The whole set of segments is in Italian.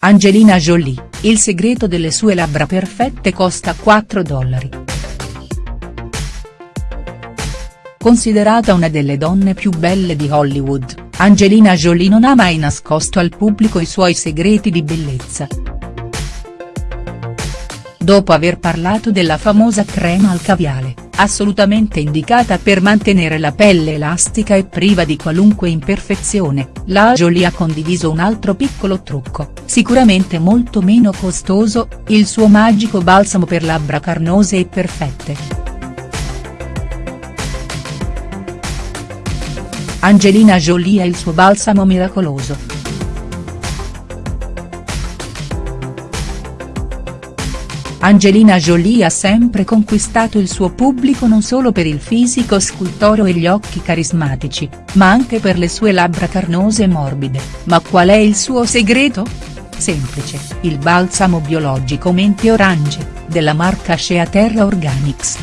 Angelina Jolie, il segreto delle sue labbra perfette costa 4 dollari. Considerata una delle donne più belle di Hollywood, Angelina Jolie non ha mai nascosto al pubblico i suoi segreti di bellezza. Dopo aver parlato della famosa crema al caviale, assolutamente indicata per mantenere la pelle elastica e priva di qualunque imperfezione, la Jolie ha condiviso un altro piccolo trucco, sicuramente molto meno costoso, il suo magico balsamo per labbra carnose e perfette. Angelina Jolie ha il suo balsamo miracoloso. Angelina Jolie ha sempre conquistato il suo pubblico non solo per il fisico scultoreo e gli occhi carismatici, ma anche per le sue labbra carnose e morbide, ma qual è il suo segreto? Semplice, il balsamo biologico Mente Orange, della marca Shea Terra Organics.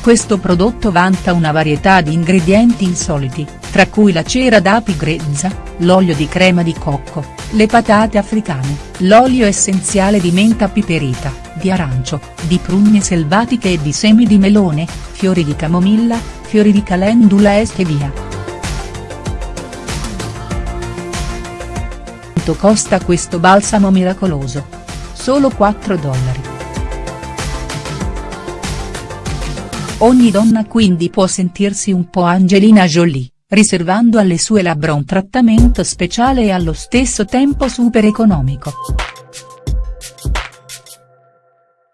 Questo prodotto vanta una varietà di ingredienti insoliti, tra cui la cera d'api grezza, l'olio di crema di cocco, le patate africane, l'olio essenziale di menta piperita, di arancio, di prugne selvatiche e di semi di melone, fiori di camomilla, fiori di calendula e stevia. Quanto costa questo balsamo miracoloso? Solo 4 dollari. Ogni donna quindi può sentirsi un po' Angelina Jolie riservando alle sue labbra un trattamento speciale e allo stesso tempo super economico.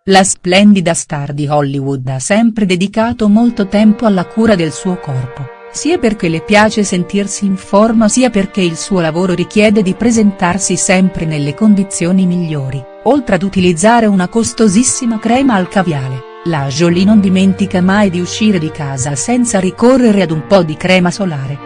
La splendida star di Hollywood ha sempre dedicato molto tempo alla cura del suo corpo, sia perché le piace sentirsi in forma sia perché il suo lavoro richiede di presentarsi sempre nelle condizioni migliori, oltre ad utilizzare una costosissima crema al caviale. La Jolie non dimentica mai di uscire di casa senza ricorrere ad un po' di crema solare.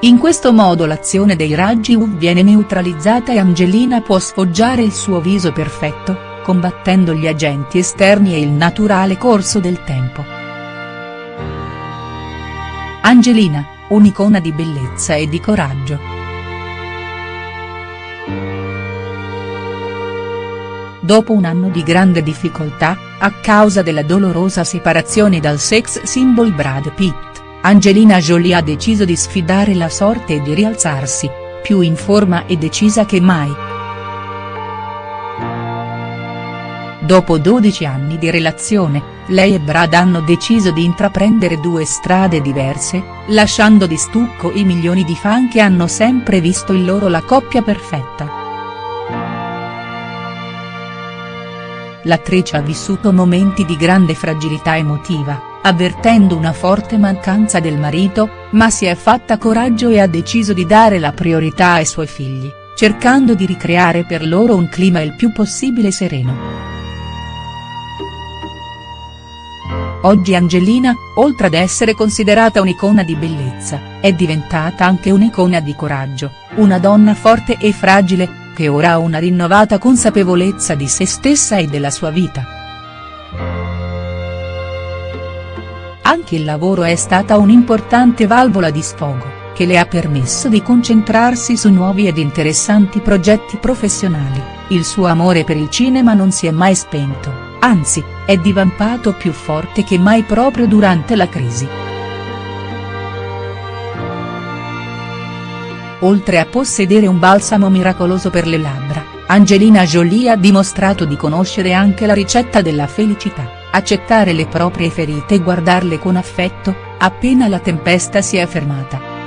In questo modo l'azione dei raggi UV viene neutralizzata e Angelina può sfoggiare il suo viso perfetto, combattendo gli agenti esterni e il naturale corso del tempo. Angelina, un'icona di bellezza e di coraggio. Dopo un anno di grande difficoltà, a causa della dolorosa separazione dal sex symbol Brad Pitt, Angelina Jolie ha deciso di sfidare la sorte e di rialzarsi, più in forma e decisa che mai. Dopo 12 anni di relazione, lei e Brad hanno deciso di intraprendere due strade diverse, lasciando di stucco i milioni di fan che hanno sempre visto in loro la coppia perfetta. l'attrice ha vissuto momenti di grande fragilità emotiva, avvertendo una forte mancanza del marito, ma si è fatta coraggio e ha deciso di dare la priorità ai suoi figli, cercando di ricreare per loro un clima il più possibile sereno. Oggi Angelina, oltre ad essere considerata un'icona di bellezza, è diventata anche un'icona di coraggio, una donna forte e fragile, che ora ha una rinnovata consapevolezza di se stessa e della sua vita. Anche il lavoro è stata un'importante valvola di sfogo, che le ha permesso di concentrarsi su nuovi ed interessanti progetti professionali, il suo amore per il cinema non si è mai spento, anzi, è divampato più forte che mai proprio durante la crisi. Oltre a possedere un balsamo miracoloso per le labbra, Angelina Jolie ha dimostrato di conoscere anche la ricetta della felicità, accettare le proprie ferite e guardarle con affetto, appena la tempesta si è fermata.